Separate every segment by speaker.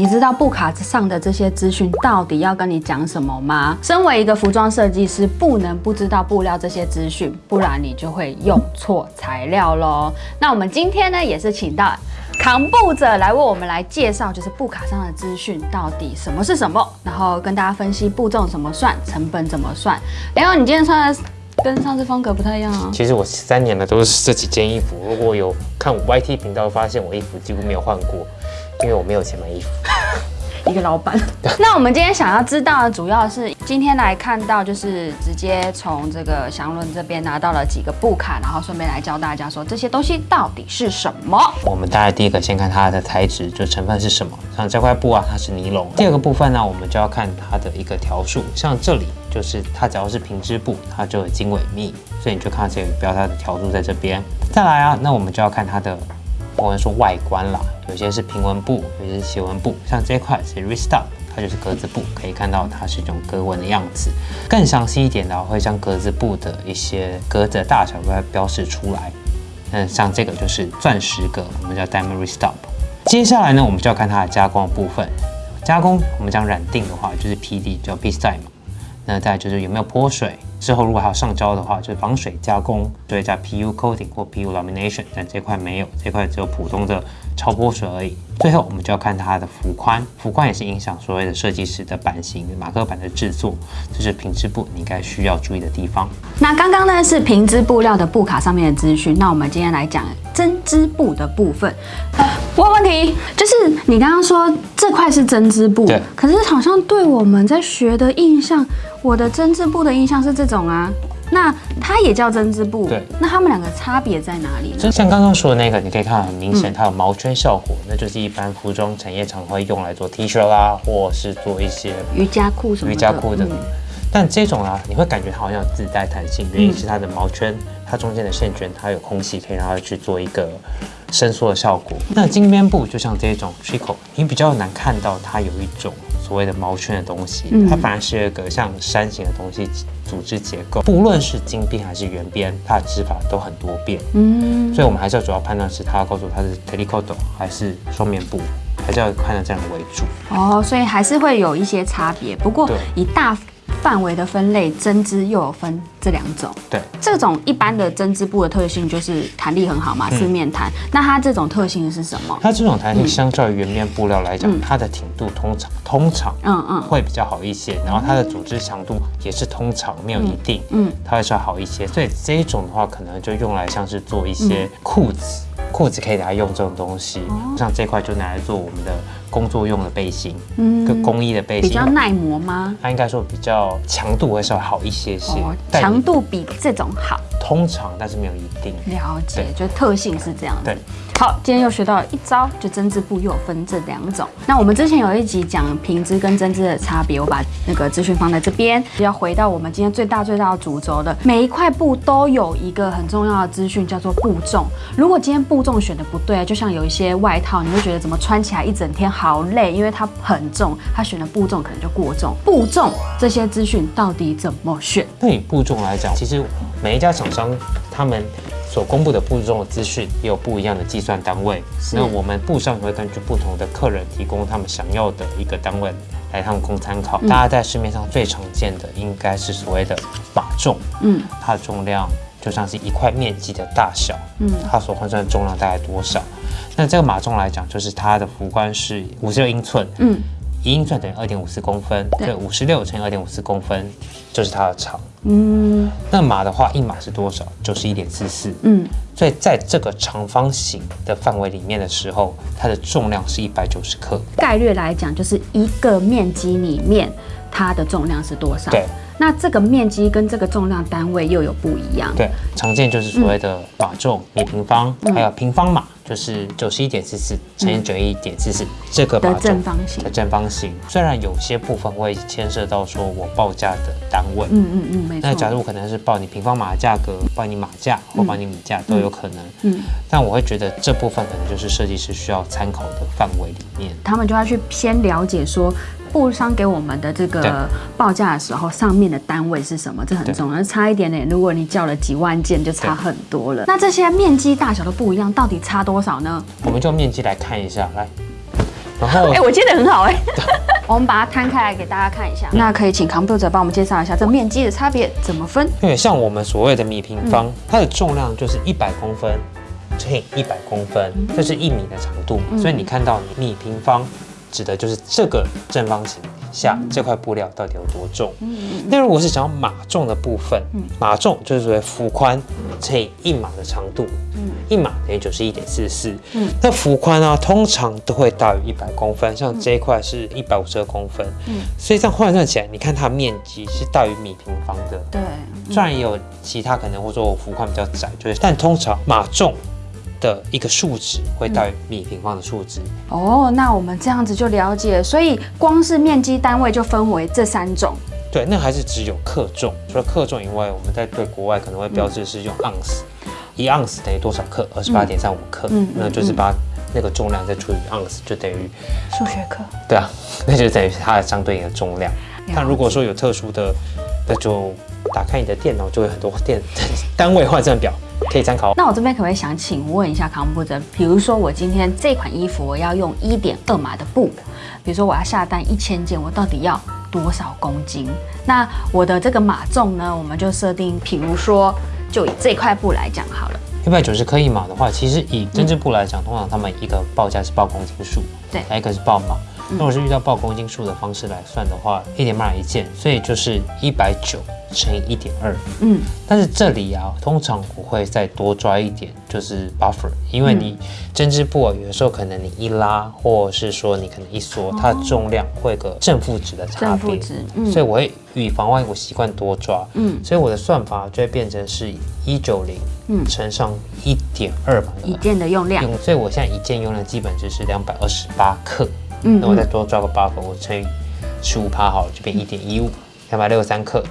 Speaker 1: 你知道布卡上的这些资讯到底要跟你讲什么吗？身为一个服装设计师，不能不知道布料这些资讯，不然你就会用错材料喽。那我们今天呢，也是请到扛布者来为我们来介绍，就是布卡上的资讯到底什么是什么，然后跟大家分析步骤怎么算，成本怎么算。然后你今天穿的跟上次风格不太一样啊。
Speaker 2: 其实我三年了都是这几件衣服，如果有看我 YT 频道，发现我衣服几乎没有换过，因为我没有钱买衣服。
Speaker 1: 一个老板。那我们今天想要知道的，主要是今天来看到，就是直接从这个祥伦这边拿到了几个布卡，然后顺便来教大家说这些东西到底是什么。
Speaker 2: 我们大概第一个先看它的材质，就成分是什么。像这块布啊，它是尼龙。第二个部分呢，我们就要看它的一个条数。像这里就是它只要是平织布，它就有经纬密，所以你就看这个标它的条数在这边。再来啊，那我们就要看它的。我们说外观啦，有些是平纹布，有些是斜纹布。像这块是 Restop，它就是格子布，可以看到它是一种格纹的样子。更详细一点的，会将格子布的一些格子的大小都标示出来。那像这个就是钻石格，我们叫 Diamond Restop。接下来呢，我们就要看它的加工部分。加工，我们讲染定的话，就是 PD，叫 P style 嘛。那再就是有没有泼水。之后如果还要上胶的话，就是防水加工，就会加 PU coating 或 PU lamination，但这块没有，这块只有普通的超波水而已。最后我们就要看它的幅宽，幅宽也是影响所谓的设计师的版型、马克板的制作，这是平织布你应该需要注意的地方。
Speaker 1: 那刚刚呢是平织布料的布卡上面的资讯，那我们今天来讲针织布的部分。问问题，就是你刚刚说这块是针织布，
Speaker 2: 对，
Speaker 1: 可是好像对我们在学的印象。我的针织布的印象是这种啊，那它也叫针织布，
Speaker 2: 对，
Speaker 1: 那它们两个差别在哪里？
Speaker 2: 就像刚刚说的那个，你可以看很明显，它有毛圈效果，那就是一般服装产业常会用来做 T 恤啦，或是做一些
Speaker 1: 瑜伽裤什么
Speaker 2: 瑜伽裤的。但这种啊，你会感觉它好像自带弹性，原因是它的毛圈，它中间的线圈，它有空隙可以让它去做一个伸缩的效果。那金边布就像这种 trico，你比较难看到它有一种。所谓的毛圈的东西，它反而是一个像山形的东西组织结构。不论是金边还是圆边，它的织法都很多变。嗯，所以我们还是要主要判断是它要告诉它是 t e l i c o t o 还是双面布，还是要判断这样的为主。
Speaker 1: 哦，所以还是会有一些差别。不过以大。范围的分类，针织又有分这两种。
Speaker 2: 对，
Speaker 1: 这种一般的针织布的特性就是弹力很好嘛，四面弹。那它这种特性是什么？
Speaker 2: 它这种弹力相较于圆面布料来讲，它的挺度通常通常嗯嗯会比较好一些，然后它的组织强度也是通常没有一定，嗯，它会稍好一些。所以这一种的话，可能就用来像是做一些裤子，裤子可以来用这种东西，像这块就拿来做我们的。工作用的背心，嗯，跟工艺的背心
Speaker 1: 比较耐磨吗？
Speaker 2: 它应该说比较强度会稍微好一些些，
Speaker 1: 强度比这种好。
Speaker 2: 通常，但是没有一定。
Speaker 1: 了解，就特性是这样。
Speaker 2: 对。
Speaker 1: 好，今天又学到了一招，就针织布又有分这两种。那我们之前有一集讲平织跟针织的差别，我把那个资讯放在这边。要回到我们今天最大最大的主轴的，每一块布都有一个很重要的资讯，叫做布重。如果今天布重选的不对，就像有一些外套，你会觉得怎么穿起来一整天好累，因为它很重，它选的布重可能就过重。布重这些资讯到底怎么选？
Speaker 2: 对布重来讲，其实每一家厂商他们。所公布的布中的资讯也有不一样的计算单位，那我们布上也会根据不同的客人提供他们想要的一个单位来他们供参考。大家在市面上最常见的应该是所谓的码重，嗯，它的重量就像是一块面积的大小，嗯，它所换算的重量大概多少？那这个码重来讲，就是它的幅宽是五十六英寸，嗯。一英寸等于二点五四公分，对，五十六乘以二点五四公分就是它的长。嗯，那码的话，一码是多少？就是一点四四。嗯，所以在这个长方形的范围里面的时候，它的重量是一百九十克。
Speaker 1: 概率来讲，就是一个面积里面它的重量是多少？
Speaker 2: 对。
Speaker 1: 那这个面积跟这个重量单位又有不一样。
Speaker 2: 对，常见就是所谓的码重米平方，还有平方码。就是九十一点四四乘以九一点四四这个
Speaker 1: 的正方形
Speaker 2: 的正方形，虽然有些部分会牵涉到说我报价的单位，嗯嗯嗯，没错。那假如我可能是报你平方码的价格，报你码价或报你米价都有可能，嗯。但我会觉得这部分可能就是设计师需要参考的范围里面，
Speaker 1: 他们就要去先了解说。布商给我们的这个报价的时候，上面的单位是什么？这很重要，差一点点，如果你叫了几万件，就差很多了。那这些面积大小都不一样，到底差多少呢？
Speaker 2: 我们就面积来看一下，来，然后
Speaker 1: 哎、我接的很好哎、我们把它摊开来给大家看一下。那可以请康布者帮我们介绍一下这面积的差别怎么分？
Speaker 2: 因为像我们所谓的米平方，它的重量就是一百公分乘以一百公分，这是一米的长度嘛，所以你看到米平方指的就是这个正方形下这块布料到底有多重。那如果是想要马重的部分，码重就是所谓幅宽乘以一码的长度，一码等于九十一点四四。那幅宽呢，通常都会大于一百公分，像这一块是一百五十二公分，所以这样换算起来，你看它的面积是大于米平方的。
Speaker 1: 对，
Speaker 2: 虽然也有其他可能，或者说我幅宽比较窄，就是，但通常码重的一个数值会大于米平方的数值。
Speaker 1: 哦，那我们这样子就了解，所以光是面积单位就分为这三种。
Speaker 2: 对，那还是只有克重。除了克重以外，我们在对国外可能会标志是用盎司，一盎司等于多少克？二十八点三五克。
Speaker 1: 嗯嗯
Speaker 2: 那就是把那个重量再除以盎司，就等于
Speaker 1: 数学课。
Speaker 2: 对啊，那就等于它的相对应的重量。
Speaker 1: 解
Speaker 2: 但如果说有特殊的，那就打开你的电脑，就会很多电 单位换算表可以参考。
Speaker 1: 那我这边可不可以想请问一下康布者，比如说我今天这款衣服我要用一点二码的布，比如说我要下单一千件，我到底要多少公斤？那我的这个码重呢，我们就设定，比如说就以这块布来讲好了。
Speaker 2: 一百九十克一码的话，其实以针织布来讲，通常他们一个报价是报公斤数，
Speaker 1: 对
Speaker 2: 还有一个是报码。如果是遇到报公斤数的方式来算的话，一点码一件，所以就是一百九乘以一点二。
Speaker 1: 嗯，
Speaker 2: 但是这里啊，通常我会再多抓一点，就是 buffer，因为你针织布啊，有的时候可能你一拉，或者是说你可能一缩，它的重量会有个正负值的差别。
Speaker 1: 正负值，嗯。
Speaker 2: 所以我会以防万一，我习惯多抓，
Speaker 1: 嗯。
Speaker 2: 所以我的算法就会变成是一九零，
Speaker 1: 嗯
Speaker 2: 乘上一点二嘛，
Speaker 1: 一件的用量，
Speaker 2: 用，所以我现在一件用量基本就是两百二十八克，
Speaker 1: 嗯
Speaker 2: 那我再多抓个 buffer，我乘以十五趴好了，就变一点一五，两百六十三克。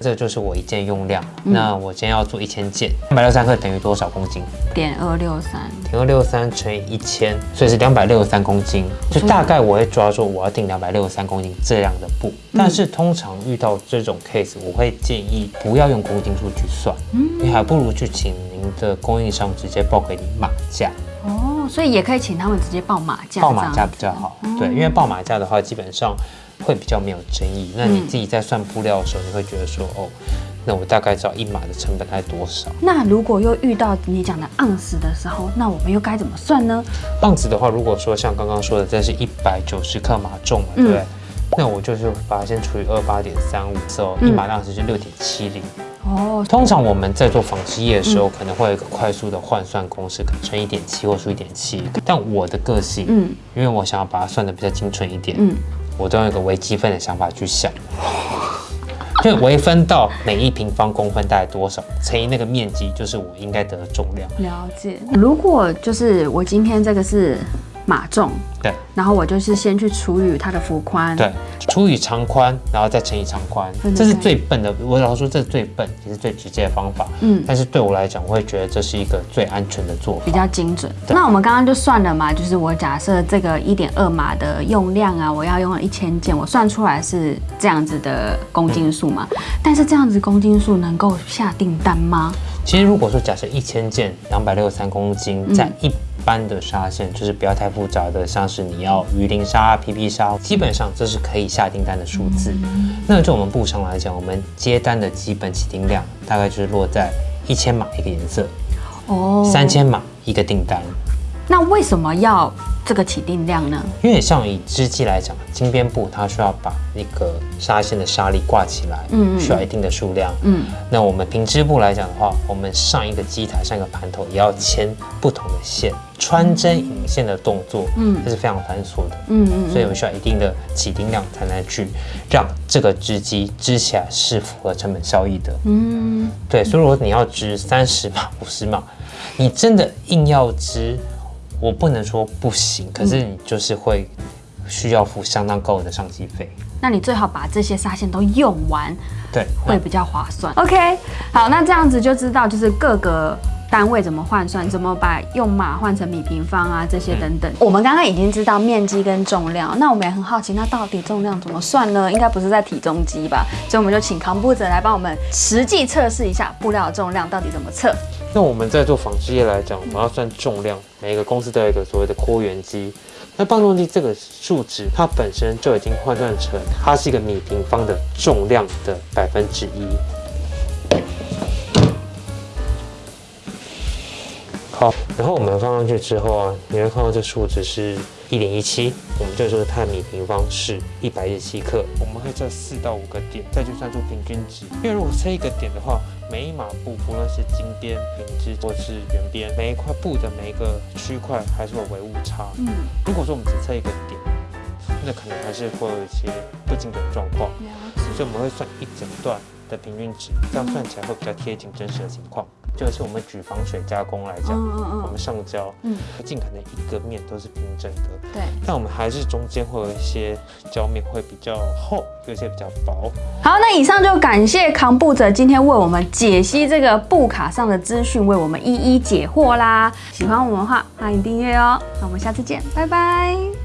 Speaker 2: 这就是我一件用量。
Speaker 1: 嗯
Speaker 2: 那我今天要做一千件，两百六十三克等于多少公斤？
Speaker 1: 点二六三，
Speaker 2: 点二六三乘以一千，所以是两百六十三公斤。就大概我会抓住我要定两百六十三公斤这样的布，但是通常遇到这种 case，我会建议不要用公斤数去算，你还不如去请您的供应商直接报给你码价，
Speaker 1: 哦，所以也可以请他们直接报马价，
Speaker 2: 报马价比较好。对，因为报马价的话，基本上会比较没有争议。那你自己在算布料的时候，你会觉得说，哦，那我大概知道一码的成本大概多少。
Speaker 1: 那如果又遇到你讲的盎司的时候，那我们又该怎么算呢？
Speaker 2: 盎司的话，如果说像刚刚说的，这是一百九十克码重嘛，对不对？那我就是把它先除以二八点三五，哦，一码的盎司是六点七零。
Speaker 1: 哦，
Speaker 2: 通常我们在做纺织业的时候，可能会有一个快速的换算公式，可能乘一点七或除一点七。但我的个性，
Speaker 1: 嗯
Speaker 2: 因为我想要把它算的比较精准一点，
Speaker 1: 嗯，
Speaker 2: 我都用一个微积分的想法去想，就微分到每一平方公分大概多少，乘以那个面积，就是我应该得的重量。
Speaker 1: 了解。如果就是我今天这个是码重，
Speaker 2: 对
Speaker 1: 然后我就是先去除以它的幅宽，
Speaker 2: 对，除以长宽，然后再乘以长宽这是最笨的。我老实说，这是最笨也是最直接的方法。
Speaker 1: 嗯
Speaker 2: 但是对我来讲，我会觉得这是一个最安全的做法。
Speaker 1: 比较精准。那我们刚刚就算了嘛，就是我假设这个一点二码的用量啊，我要用一千件，我算出来是这样子的公斤数嘛。但是这样子公斤数能够下订单吗？
Speaker 2: 其实如果说假设一千件两百六十三公斤，
Speaker 1: 嗯
Speaker 2: 在一般的纱线，就是不要太复杂的，像是你要鱼鳞纱、PP 纱，基本上这是可以下订单的数字。
Speaker 1: 嗯
Speaker 2: 那就我们布商来讲，我们接单的基本起订量大概就是落在一千码一个颜色，
Speaker 1: 哦，
Speaker 2: 三。千码一个订单。
Speaker 1: 那为什么要这个起定量呢？
Speaker 2: 因为像以织机来讲，金边布它需要把那个纱线的纱粒挂起来，
Speaker 1: 嗯嗯
Speaker 2: 需要一定的数量。
Speaker 1: 嗯，
Speaker 2: 那我们平织布来讲的话，我们上一个机台、上一个盘头也要牵不同的线，穿针引线的动作，
Speaker 1: 嗯
Speaker 2: 这是非常繁琐的。
Speaker 1: 嗯嗯
Speaker 2: 所以我们需要一定的起定量，才能去让这个织机织起来是符合成本效益的。
Speaker 1: 嗯，
Speaker 2: 对，所以如果你要织三十码、五十码，你真的硬要织，我不能说不行，可是你就是会需要付相当高额的上机费。
Speaker 1: 那你最好把这些纱线都用完，
Speaker 2: 对，
Speaker 1: 会比较划算。OK，好，那这样子就知道就是各个。单位怎么换算？怎么把用码换成米平方啊？这些等等，我们刚刚已经知道面积跟重量，那我们也很好奇，那到底重量怎么算呢？应该不是在体重机吧？所以我们就请康布者来帮我们实际测试一下布料的重量到底怎么测。
Speaker 2: 那我们在做纺织业来讲，我们要算重量，每一个公司都有一个所谓的扩元机。那磅重机这个数值，它本身就已经换算成它是一个米平方的重量的百分之一。好，然后我们放上去之后啊，你会看到这数值是一点一七，我们就说它的米平方是一百一十七克。我们会测四到五个点，再去算出平均值。因为如果测一个点的话，每一码布，不论是金边、平织或是圆边，每一块布的每一个区块还是有微误差。嗯，如果说我们只测一个点，那可能还是会有一些不精准状况。所以我们会算一整段的平均值，这样算起来会比较贴近真实的情况。就是我们举防水加工来讲，我们上胶，嗯，尽可能一个面都是平整的，
Speaker 1: 对。
Speaker 2: 但我们还是中间会有一些胶面会比较厚，有些比较薄。
Speaker 1: 好，那以上就感谢扛布者今天为我们解析这个布卡上的资讯，为我们一一解惑啦。喜欢我们的话，欢迎订阅哦。那我们下次见，拜拜。